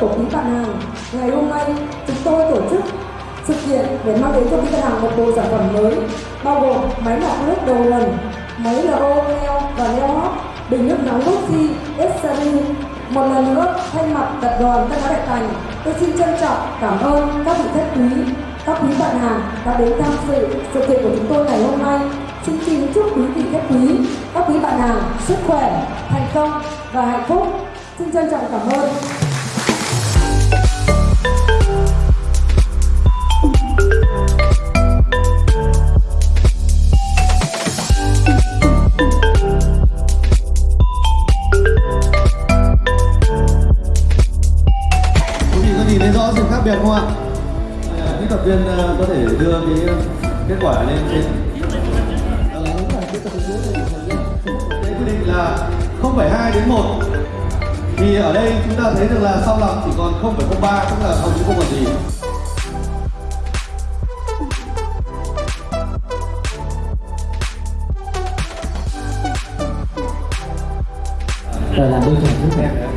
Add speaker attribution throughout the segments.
Speaker 1: của quý bạn hàng, ngày hôm nay chúng tôi tổ chức sự kiện để mang đến cho quý bạn hàng một bộ sản phẩm mới bao gồm máy lọc nước đầu nguồn, máy RO neo và neo hot, bình nước nóng Luxi Exari. Một lần nữa, thay mặt tập đoàn Tân Hóa Đại Thành, tôi xin trân trọng cảm ơn các vị khách quý, các quý bạn hàng đã đến tham dự sự kiện của chúng tôi ngày hôm nay. Xin xin chúc quý vị khách quý, các quý bạn hàng sức khỏe, thành công và hạnh phúc. Xin trân trọng cảm ơn.
Speaker 2: Thấy rõ sự khác biệt không ạ? À, kỹ thuật viên ờ, có thể đưa cái kết quả lên trên. Ờ, cái quy định là 0,2 đến 1 thì ở đây chúng ta thấy được là sau lọc chỉ còn 0,03 tức là hầu như không còn gì.
Speaker 3: Rồi làm đôi chồng trước em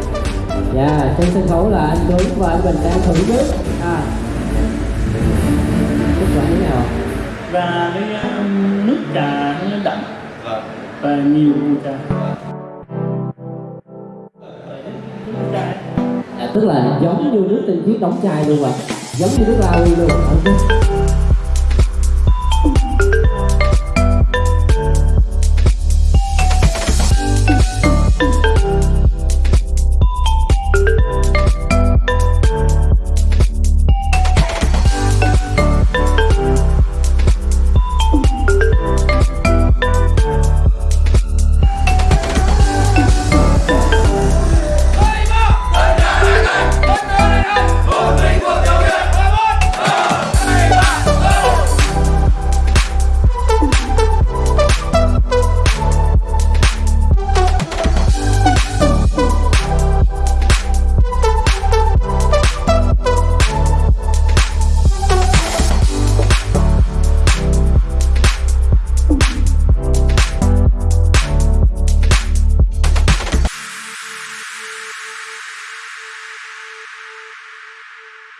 Speaker 3: dạ trên sân khấu là anh Tuấn và anh Bình đang thử nước à. Kết quả thế nào?
Speaker 4: Và cái um, nước trà nó đậm.
Speaker 2: Vâng.
Speaker 4: và nhiều trà. Nước
Speaker 3: à, tức là giống như nước tinh khiết đóng chai luôn ạ. Giống như nước lao luôn ok